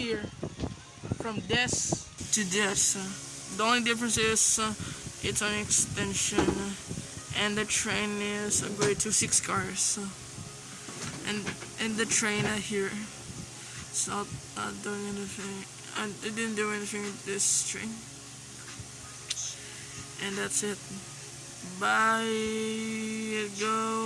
here from this to this. The only difference is uh, it's an extension and the train is a to 6 cars. And and the train uh, here it's not uh, doing anything. I didn't do anything with this train. And that's it. Bye. Go.